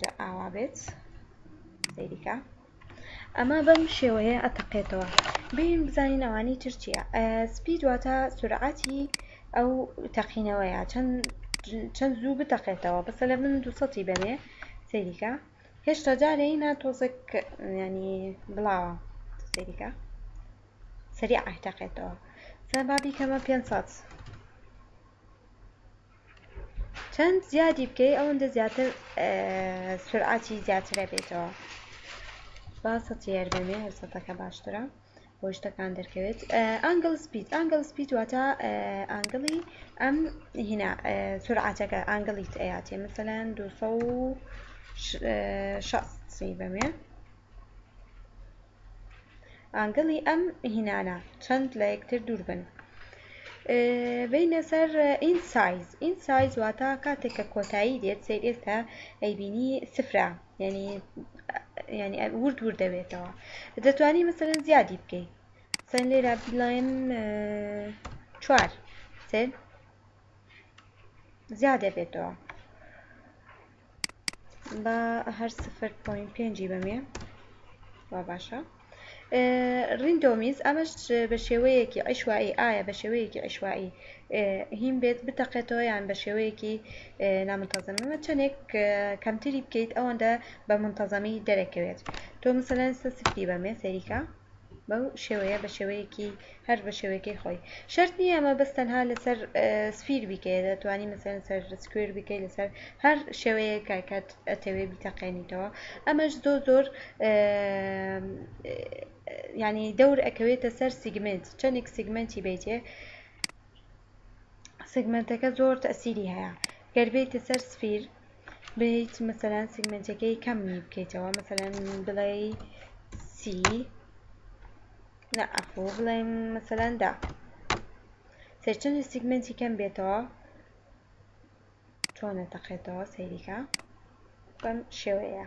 جا ئاوا بێت سەیریکە ئەمە بەم شێوەیە ئەتەقێتەوە بین بزانین ئەوانی ترچیە سپی دواتە سرعاتی ئەو تەقینەوەیە چەند چەند زوو بتەقێتەوە بەسە لە من دوسەی بەرێ سەیریکە هێشتا جارەی نا تۆزێک ینی بڵاوە سەیریکە سەری ئاهتەقێتەوە سەبابی کەمە پێ سەد چەند زیادی بکەی ئەوەندە زیاتر سرعاتی زیاترە بێتەوە با سەتی هەر بێنێ هەر سەتەکە باشترە بۆ شتەکان دەرکەوێت ئەنگل سپید ئەنگل سپید واتە ئەنگلی ئەم هینا سرعاتەکە ئەنگلیت ئەیاتێ مثلەن 260 سی بەمێ ئانگڵی ئەم هینانە چەند لە یەکتر دوور بن بینە سەر ئین سایز ئین سایز واتە کاتێک کە کۆتایی دێت سیر ئێستا ئەیبینی سفرە یعنی ینی ورد ور دەبێتەوە دەتوانی مەسەرەن زیادی بکەیت سەن لێرا بڵێن چوار سێ زیادە بێتەوە با هەر سفر پۆین پێنجی بەمێ وا باشە ڕیندۆمیز ئەمەش بە شێوەیەکی عیشوایی ئایا بە شێوەیەکی عیشوایی هیم بێت بتەقێتەوە یان بە شێوەیەکی نامنتەزەمەمە چەندێک کەمتری بکەیت ئەوەندە بە منتەزەمی دەرەکەوێت تۆ مسەەن سفری بەمێ سەریکە بەو شێوەیە بە شێوەیەکی هەر بە شێوەکەی خۆی شەرت نییە ئەمە بەس تەنها لەسەر سفیر بیکەیە دەتوانی مەسەن سەر سکوێر بیکەی لەسەر هەر شێوەیە کاکات ئەتەوێ بیتەقێنیتەوە ئەمەش زۆر زۆر ینی دەور ئەکەوێتە سەر سیگمنت چەندێک سیگمنتی بیتێ سگمنتەکە زۆر تەسیری هەیە گەربێتە سەر سفیر بیت مەسەلەن سیگمەنتەکەی کەمی بکەیتەوە مەسەلەن بڵێ سی نە عەفو بڵێن مەسەلەن دا سەرچەند سیگمەنتی کەم بێتەوە چۆنە تەقێتەوە سەیریکە بەم شێوەیە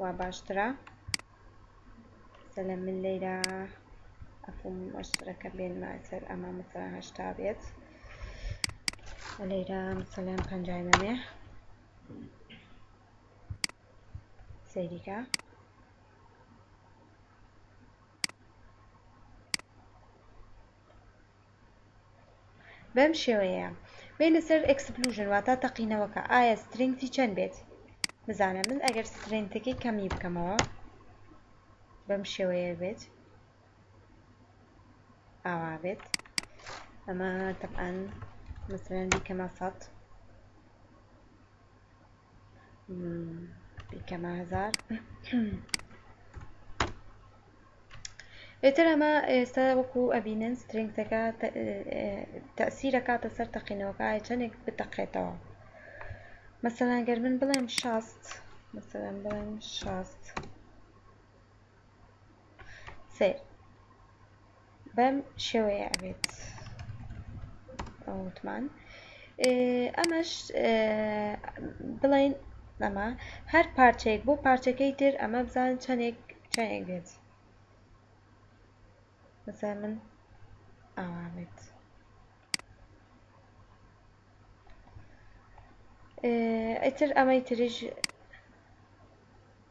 وا باشترە سلام من لەیرا ئەفم مۆشتەرەکە بێنمە سەر ئەمە مەسەلەن هەشتا بێت لەیرا مەسەلەن پەنجای مەمێ سەیریکە بەم شێوەیەیە. بێینە سەر ئێکسپلوژن واتا تەقینەوەکە ئایا سترینگثی چەند بێت بزانە من ئەگەر سترینگتەکەی کەمی بکەمەوە بەم شێوەیە بێت ئاوا بێت ئەمە تەبعەن مثلەن بیکەمە سەد بیکەمە هزار ئێتر ئەمە ئێستا وەکو ئەبینن سترنگەکە تەسیرەکاتە سەر تەقینەوەکە چەندێک بتەقێتەوە مەسەلان گەر من بڵێم شاست مەسەلەن بڵێم شاست سیر بەم شێوەیە ئەبێت ئەوتمان ئەمەش بڵین ئەمە هەر پارچەیەک بۆ پارچەکەی تر ئەمە بزان چەندێک چەندێک بێت بەسە من ئاوا بێت ئەتر ئەمەی تریش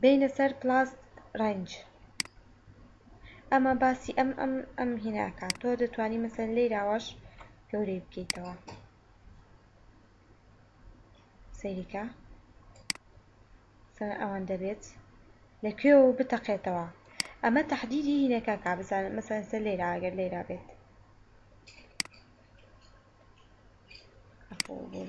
بێینە سەر پلاس ڕەنج ئەمە باسی ئەم ئەم ئەم هیناکات تۆ دەتوانی مەسەن لێراوەش گەورەی بکەیتەوە سەیریکە سەر ئەوان دەبێت لە کوێ و بتەقێتەوە ئەمە تهدیدی هینەکە کا بزان مەسەن سەر لێرا ئەگەر لێرا بێت ئەفۆ بۆ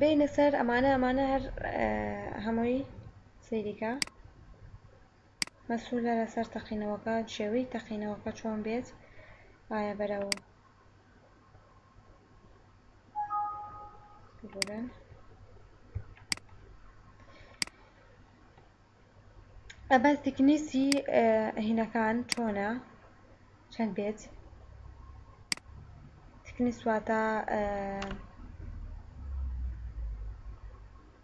بینە سەر ئەمانە ئەمانە هەر هەمووی سریکە مەسولە لەسەر تەقینەوەکە شێوەی تەقینەوەکە چۆن بێت ئایا بەرەو بورن ئەبەر تکنیسی هینەکان چۆنە چەند بێت تکنیسواتە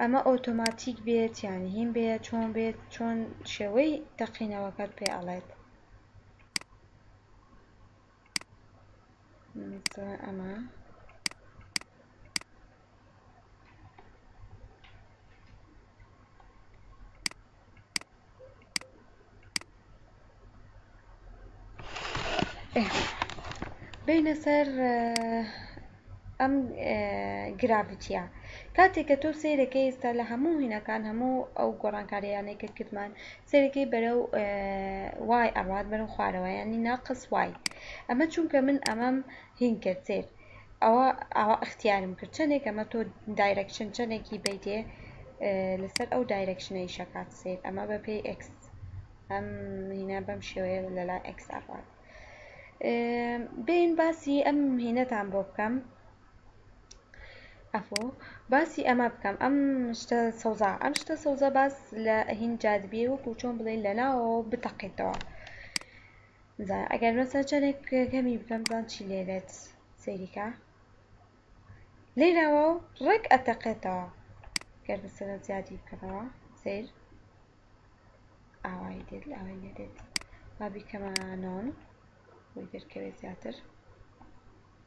ئەمە ئۆتۆماتیک بێت یان هین بێت چۆن بێت چۆن شێوەی تەقینەوەکەت پێ ئەڵێت ئەمە بێینە سەر ئەم گراڤتیە کاتێک کە تۆ سیرەکە ئێستا لە هەموو هینەکان هەموو ئەو گۆڕانکاریانەی کە کردمان سێرەکەی بەرە و وای ئەڕات بەرە خوارەوە ینی ناقس وای ئەمە چونکە من ئەمەم هین کرد سێر ئەوە ئاوا ئختیارم کرد چەنێک ئەمە تۆ دایرەکشن چەنێکی بیتێ لەسەر ئەو دایرەکشنە ئیشەکات سیر ئەمە بە پێی ئکس ئەم هینە بەم شێوەیە لەلا ئکس ئەڕوات بین باسی ئەم هینەتان بۆ بکەم ئەفۆ باسی ئەمە بکەم ئەم شتە سەوزا ئەم شتە سەوزە باس لە هین جادبیە وەکو چۆن بڵێ لەناوەوە بتەقێتەوە جا ئەگەر مەسەلەن چەنێک کەمی بکەم بزان چی لێ بێت سەیری کە لێ ناوە و ڕێک ئەتەقێتەوە گەر مەسەلەن زیادی بکەمەوە سەیر ئاوایی دێت ئاوای لێ دێت با بیکەمە نۆن بۆی دەرکەوێت زیاتر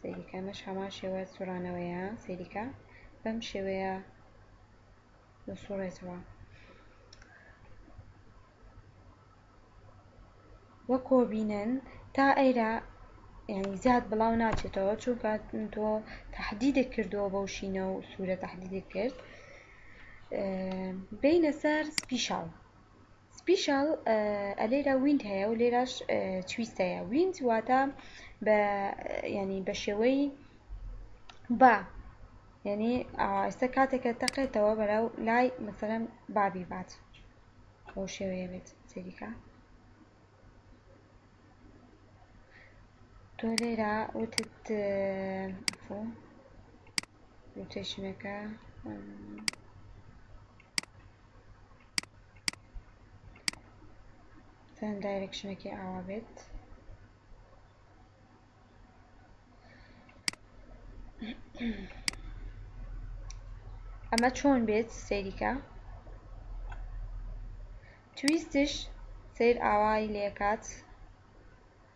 سەیریکە ئەمەش هەمان شێوە سوڕانەوەیە سەیریکە بەم شێوەیە دەسوڕێتەوە وەکۆ بینن تا ئەیرا یعنی زیاد بڵاو ناچێتەوە چونکە تۆ تهدیدێک کردووە بەو شینە و سوورە تهدیدێک کرد بینە سەر سپیشاو سپیشال ە لێرە ویند هەیە و لێرەش تویست هەیە ویند واتە بە ینی بە شێوەی با یعنی ئاستە کاتێکە تەقێتەوە بەرەو لای مەسەرم بابی بات بۆ شێوەیە بێت سەریکە تۆ لێرە وتت روتێشنەکە چەند دایرکشنەکی ئاوا بێت ئەمە چۆن بێت سەیریکە تویستش سیر ئاوای لێکات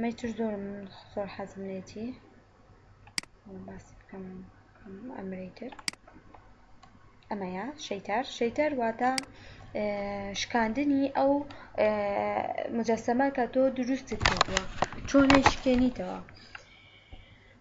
مەی تر زۆر زۆر حەزم لێتی باسی بکەم ئەمرەی تر ئەمەیە شەیتار شەیتار واتە شکاندنی ئەو مجەسەمە کە تۆ دروستت کردووە چۆنی شکێنیتەوە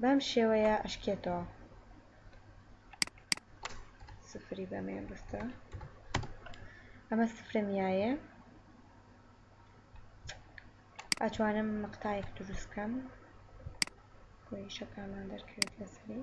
بەم شێوەیە ئەشکێتەوە سفری بەمێ بستە ئەمە سفرە میایە ئەتوانم مقتایەک دروستکەم بۆی شەکامان دەرکەوێت لەسەری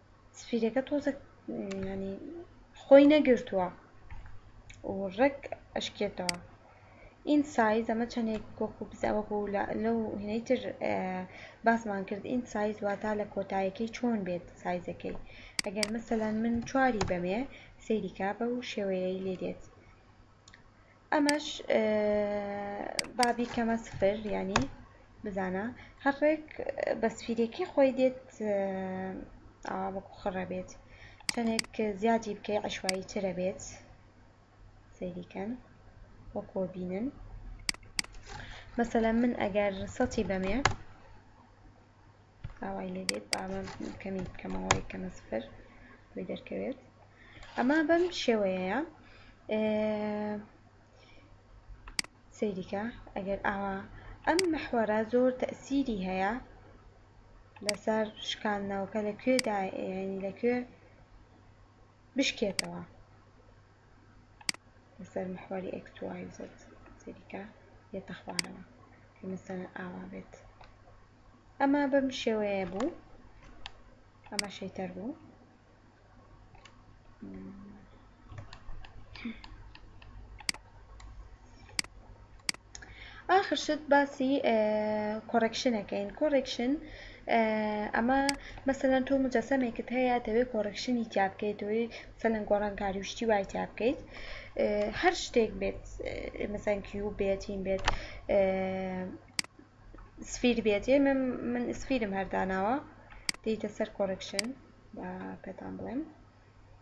سفیرەکە تۆزەک ینی خۆی نەگرتووە و ڕێک ئەشکێتەوە ئین سایز ئەمە چەندێک کۆکو بزەوەکو لەو هینەی تر باسمان کرد ئین سایز واتا لە کۆتایەکەی چۆن بێت سایزەکەی ئەگەر مەسەلەن من چواری بەمێ سەیریکا بە و شێوەیەی لێ دێت ئەمەش با بیکەمە سفر یانی بزانە هەڕێک بە سفیرێکی خۆی دێت ئاوا وەکو خڕە بێت چەنێک زیادی بکەی عەشوایی ترە بێت سەیری کەن وەکۆ بینن مەسەلەن من ئەگەر سەتی بەمێ ئاوای لێ دێت با ئەمە کەمی بکەمەوە یەکەمە سفر بۆی دەرکەوێت ئەمە بەم شێوەیەیە سەیریکە ئەگەر ئاوا ئەم محوەرە زۆر تەسیری هەیە لەسەر شکاندنەوەکە لە کوێدا یعنی لە کوێ بشکێتەوە لەسەر محوەری ئێکس وای زێد سەیریکە دێتە خوارەوە کە مەسەلەن ئاوا بێت ئەمە بەم شێوەیە بوو ئەمە شەیتەر بوو ئاخر شت باسی کۆڕێکشن ئەکەین کۆڕێکشن ئەمە مەسەلەن تۆ مجەسەمێکت هەیە دەوێت کۆڕێکشنی تیا بکەیت دەوێت مەسەلەن گۆڕانکاری و شتی وای تیا بکەیت هەر شتێک بێت مەسەلەن کیوب بێت چین بێت سفیر بێت ئێمە من سفیرم هەر داناوە دێیتە سەر کۆڕێکشن با پێتان بڵێم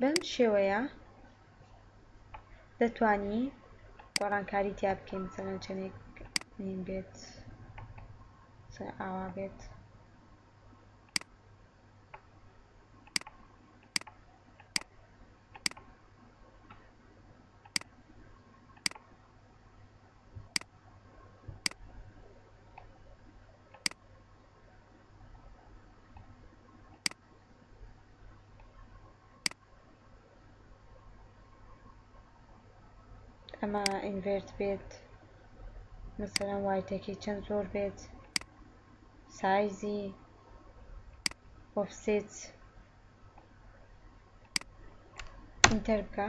بەم شێوەیە دەتوانی گۆڕانکاری تیا بکەین مثلەن چەندێک نیم بێت ئاوا بێت ئەمە ئینڤێرت بێت مەسەلەن وایتەکەی چەند زۆر بێت سایزی ئۆفسێت ئینتەر بکە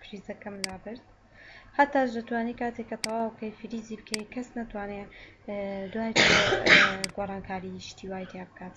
فریزەکەم لابرد هەتاش دەتوانی کاتێک کە تەواو کەی فریزی بکەی کەس ناتوانێت دوای گۆڕانکاری شتی وای تیا بکات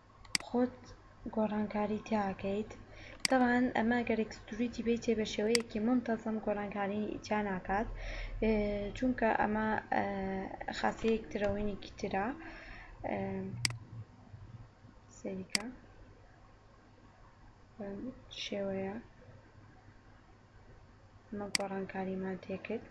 خۆت گۆڕانکاری تیا ئەکەیت تەبعەن ئەمە گەر ئێکستوریتی بێیتێ بە شێوەیەکی مونتەزەم گۆڕانکاری تیا ناکات چونکە ئەمە خاسیەیەک ترەوەینێکی ترە سەیریکە بەم شێوەیە ئەمە گۆڕانکاریمان تێکرد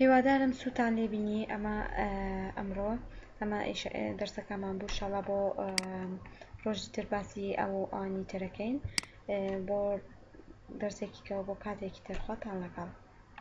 هیوادارم سوتان لێ بینی ئەمە ئەمڕۆ ئەمە دەرسەکەمان بوو شەڵا بۆ ڕۆژی تر باسی ئەو ئانی ترەکەین بۆ دەرسێکیکەوە بۆ کاتێکی ترخواتان لەگەڵ